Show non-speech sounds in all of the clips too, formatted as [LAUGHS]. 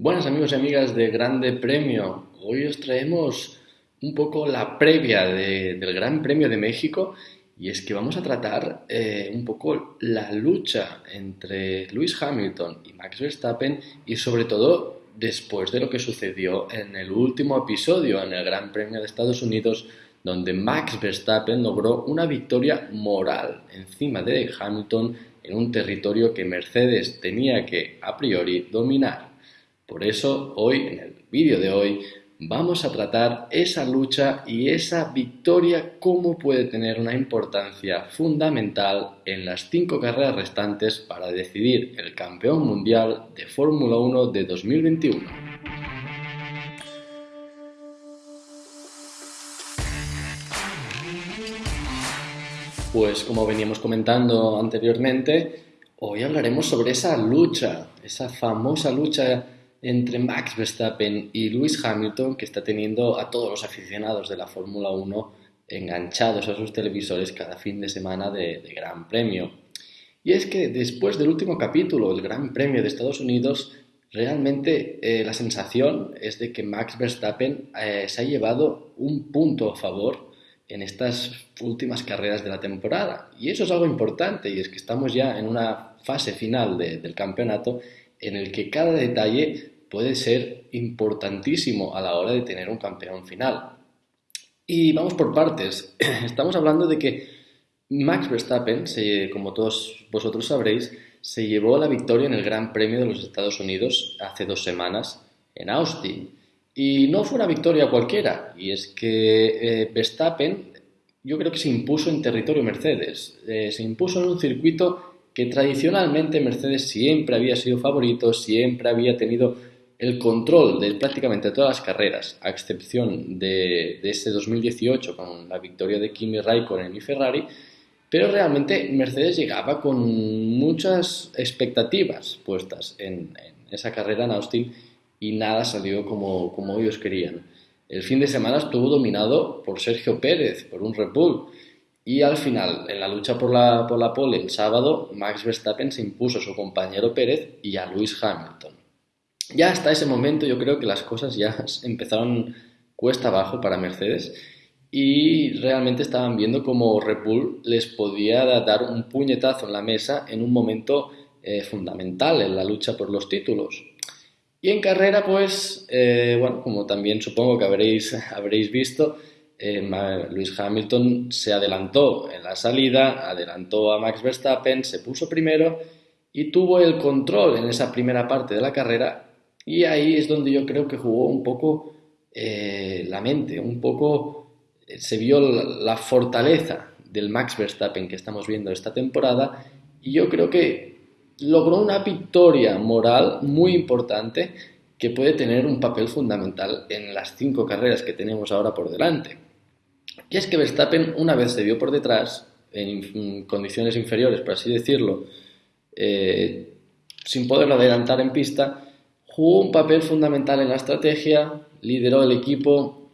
Buenas amigos y amigas de Grande Premio. Hoy os traemos un poco la previa del Gran Premio de México y es que vamos a tratar eh, un poco la lucha entre Lewis Hamilton y Max Verstappen y sobre todo después de lo que sucedió en el último episodio en el Gran Premio de Estados Unidos donde Max Verstappen logró una victoria moral encima de Hamilton en un territorio que Mercedes tenía que a priori dominar. Por eso hoy, en el vídeo de hoy, vamos a tratar esa lucha y esa victoria, cómo puede tener una importancia fundamental en las cinco carreras restantes para decidir el campeón mundial de Fórmula 1 de 2021. Pues como veníamos comentando anteriormente, hoy hablaremos sobre esa lucha, esa famosa lucha entre Max Verstappen y Lewis Hamilton que está teniendo a todos los aficionados de la Fórmula 1 enganchados a sus televisores cada fin de semana de, Gran Premio. Y es que después del último capítulo, el Gran Premio de Estados Unidos, realmente eh, la sensación es de que Max Verstappen eh, se ha llevado un punto a favor en estas últimas carreras de la temporada. Y eso es algo importante, y es que estamos ya en una fase final del campeonato en el que cada detalle puede ser importantísimo a la hora de tener un campeón final. Y vamos por partes. [CLEARS THROAT] Estamos hablando de que Max Verstappen, como todos vosotros sabréis, se llevó la victoria en el Gran Premio de los Estados Unidos hace dos semanas en Austin. Y no fue una victoria cualquiera, y es que eh, Verstappen yo creo que se impuso en territorio Mercedes, eh, se impuso en un circuito que tradicionalmente Mercedes siempre había sido favorito, siempre había tenido el control de prácticamente todas las carreras, a excepción de, ese 2018 con la victoria de Kimi Raikkonen y Ferrari, pero realmente Mercedes llegaba con muchas expectativas puestas en, esa carrera en Austin y nada salió como, como ellos querían. El fin de semana estuvo dominado por Sergio Pérez, por un Red Bull, y al final, en la lucha por la, por la pole el sábado, Max Verstappen se impuso a su compañero Pérez y a Lewis Hamilton. Ya hasta ese momento yo creo que las cosas ya [LAUGHS] empezaron cuesta abajo para Mercedes y realmente estaban viendo como Red Bull les podía dar un puñetazo en la mesa en un momento eh, fundamental en la lucha por los títulos. Y en carrera, pues, eh, bueno, como también supongo que habréis, [LAUGHS] habréis visto, eh, Luis Hamilton se adelantó en la salida, adelantó a Max Verstappen, se puso primero y tuvo el control en esa primera parte de la carrera y ahí es donde yo creo que jugó un poco eh, la mente, un poco eh, se vio la, fortaleza del Max Verstappen que estamos viendo esta temporada y yo creo que logró una victoria moral muy importante que puede tener un papel fundamental en las cinco carreras que tenemos ahora por delante. Y es que Verstappen una vez se vio por detrás, en condiciones inferiores, por así decirlo, eh, sin poderlo adelantar en pista, jugó un papel fundamental en la estrategia, lideró el equipo,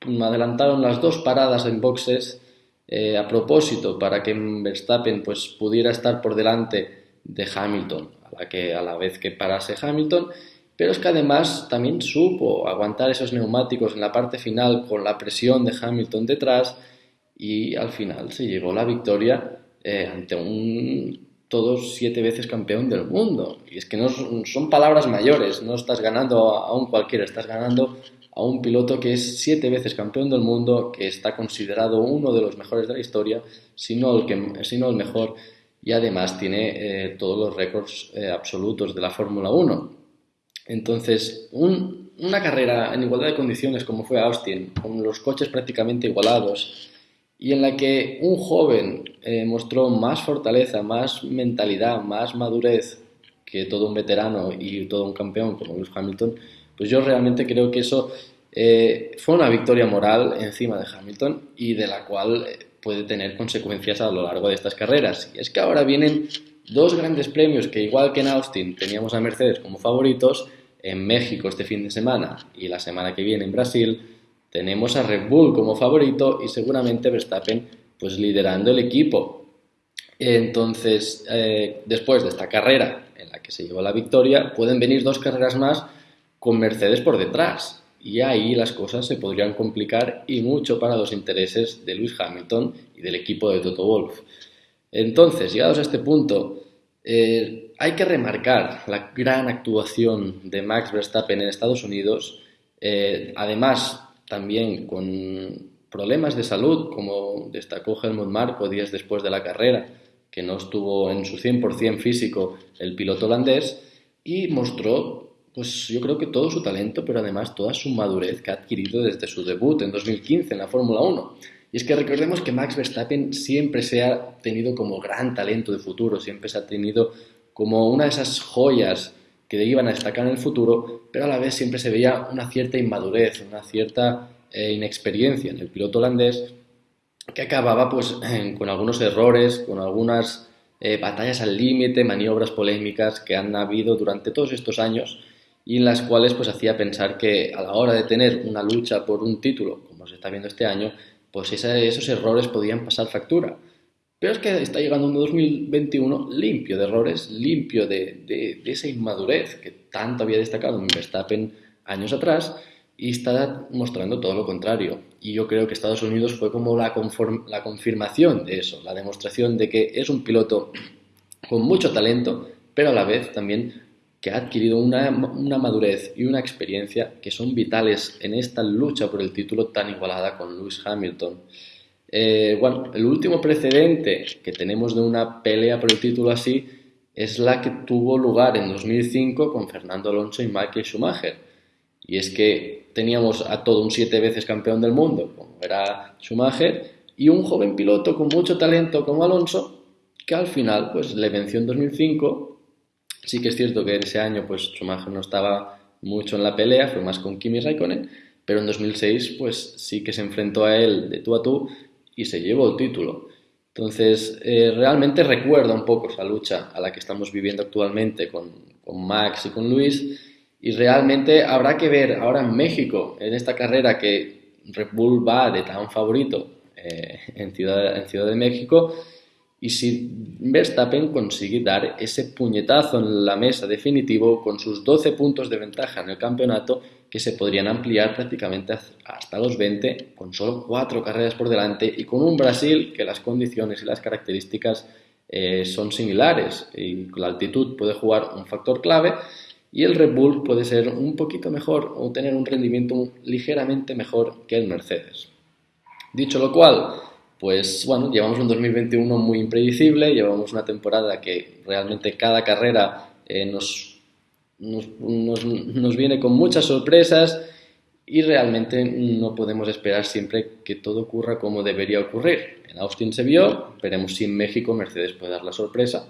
adelantaron las dos paradas en boxes eh, a propósito para que Verstappen pues, pudiera estar por delante de Hamilton, a la, que, a la vez que parase Hamilton pero es que además también supo aguantar esos neumáticos en la parte final con la presión de Hamilton detrás y al final se llevó la victoria eh, ante un todos siete veces campeón del mundo. Y es que no son palabras mayores, no estás ganando a un cualquiera, estás ganando a un piloto que es siete veces campeón del mundo, que está considerado uno de los mejores de la historia, si no el, que, el mejor, y además tiene eh, todos los récords eh, absolutos de la Fórmula 1. Entonces, una carrera en igualdad de condiciones como fue Austin, con los coches prácticamente igualados, y en la que un joven eh, mostró más fortaleza, más mentalidad, más madurez que todo un veterano y todo un campeón como Lewis Hamilton, pues yo realmente creo que eso eh, fue una victoria moral encima de Hamilton y de la cual eh, puede tener consecuencias a lo largo de estas carreras. Y es que ahora vienen dos grandes premios que igual que en Austin teníamos a Mercedes como favoritos, en México este fin de semana y la semana que viene en Brasil tenemos a Red Bull como favorito y seguramente Verstappen pues liderando el equipo. Entonces, eh, después de esta carrera en la que se llevó la victoria, pueden venir dos carreras más con Mercedes por detrás. Y ahí las cosas se podrían complicar y mucho para los intereses de Lewis Hamilton y del equipo de Toto Wolff. Entonces, llegados a este punto, eh, hay que remarcar la gran actuación de Max Verstappen en Estados Unidos, eh, además también con problemas de salud, como destacó Helmut Marko días después de la carrera, que no estuvo en su 100% físico el piloto holandés, y mostró, pues yo creo que todo su talento, pero además toda su madurez que ha adquirido desde su debut en 2015 en la Fórmula 1. Y es que recordemos que Max Verstappen siempre se ha tenido como gran talento de futuro, siempre se ha tenido como una de esas joyas que iban a destacar en el futuro, pero a la vez siempre se veía una cierta inmadurez, una cierta eh, inexperiencia en el piloto holandés que acababa pues [CLEARS THROAT] con algunos errores, con algunas eh, batallas al límite, maniobras polémicas que han habido durante todos estos años y en las cuales pues hacía pensar que a la hora de tener una lucha por un título, como se está viendo este año, pues esos errores podían pasar factura. Pero es que está llegando un 2021 limpio de errores, limpio de, esa inmadurez que tanto había destacado en Verstappen años atrás y está mostrando todo lo contrario. Y yo creo que Estados Unidos fue como la confirmación de eso, la demostración de que es un piloto con mucho talento, pero a la vez también que ha adquirido una, una, madurez y una experiencia que son vitales en esta lucha por el título tan igualada con Lewis Hamilton. Eh, bueno, el último precedente que tenemos de una pelea por el título así es la que tuvo lugar en 2005 con Fernando Alonso y Michael Schumacher y es que teníamos a todo un siete veces campeón del mundo, como era Schumacher, y un joven piloto con mucho talento como Alonso, que al final pues, le venció en 2005. Sí que es cierto que ese año pues, Schumacher no estaba mucho en la pelea, fue más con Kimi Raikkonen, pero en 2006 pues, sí que se enfrentó a él de tú a tú y se llevó el título. Entonces, eh, realmente recuerda un poco esa lucha a la que estamos viviendo actualmente con, con Max y con Luis y realmente habrá que ver ahora en México, en esta carrera que Red Bull va de tan favorito eh, en, Ciudad, en Ciudad de México, y si Verstappen consigue dar ese puñetazo en la mesa definitivo con sus 12 puntos de ventaja en el campeonato que se podrían ampliar prácticamente hasta los 20 con solo 4 carreras por delante y con un Brasil que las condiciones y las características eh, son similares y la altitud puede jugar un factor clave y el Red Bull puede ser un poquito mejor o tener un rendimiento ligeramente mejor que el Mercedes. Dicho lo cual, pues bueno, llevamos un 2021 muy impredecible, llevamos una temporada que realmente cada carrera eh, nos, nos, nos, viene con muchas sorpresas y realmente no podemos esperar siempre que todo ocurra como debería ocurrir. En Austin se vio, veremos si en México Mercedes puede dar la sorpresa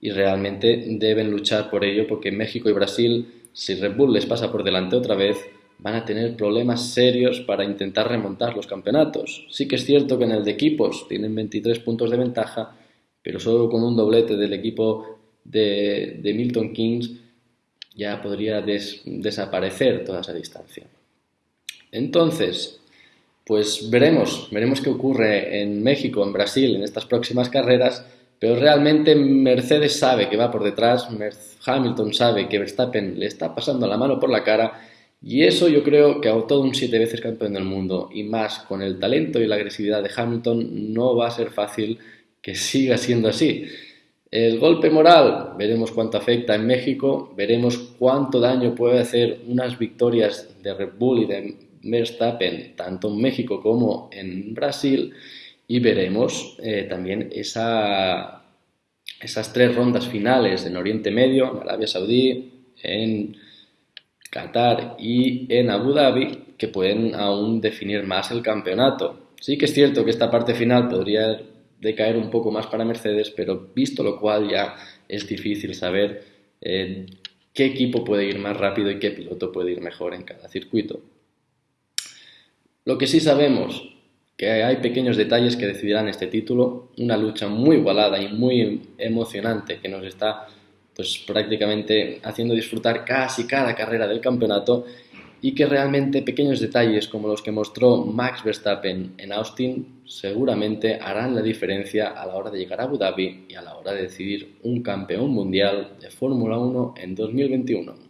y realmente deben luchar por ello porque México y Brasil, si Red Bull les pasa por delante otra vez, van a tener problemas serios para intentar remontar los campeonatos. Sí que es cierto que en el de equipos tienen 23 puntos de ventaja, pero solo con un doblete del equipo de, Milton Keynes ya podría desaparecer toda esa distancia. Entonces, pues veremos, veremos qué ocurre en México, en Brasil, en estas próximas carreras pero realmente Mercedes sabe que va por detrás, Hamilton sabe que Verstappen le está pasando la mano por la cara y eso yo creo que a todo un siete veces campeón del mundo y más con el talento y la agresividad de Hamilton no va a ser fácil que siga siendo así. El golpe moral, veremos cuánto afecta en México, veremos cuánto daño puede hacer unas victorias de Red Bull y de Verstappen, tanto en México como en Brasil y veremos eh, también esa, esas tres rondas finales en Oriente Medio, en Arabia Saudí, en Qatar y en Abu Dhabi, que pueden aún definir más el campeonato. Sí que es cierto que esta parte final podría decaer un poco más para Mercedes, pero visto lo cual ya es difícil saber eh, qué equipo puede ir más rápido y qué piloto puede ir mejor en cada circuito. Lo que sí sabemos que hay pequeños detalles que decidirán este título, una lucha muy igualada y muy emocionante que nos está pues prácticamente haciendo disfrutar casi cada carrera del campeonato y que realmente pequeños detalles como los que mostró Max Verstappen en Austin seguramente harán la diferencia a la hora de llegar a Abu Dhabi y a la hora de decidir un campeón mundial de Fórmula 1 en 2021.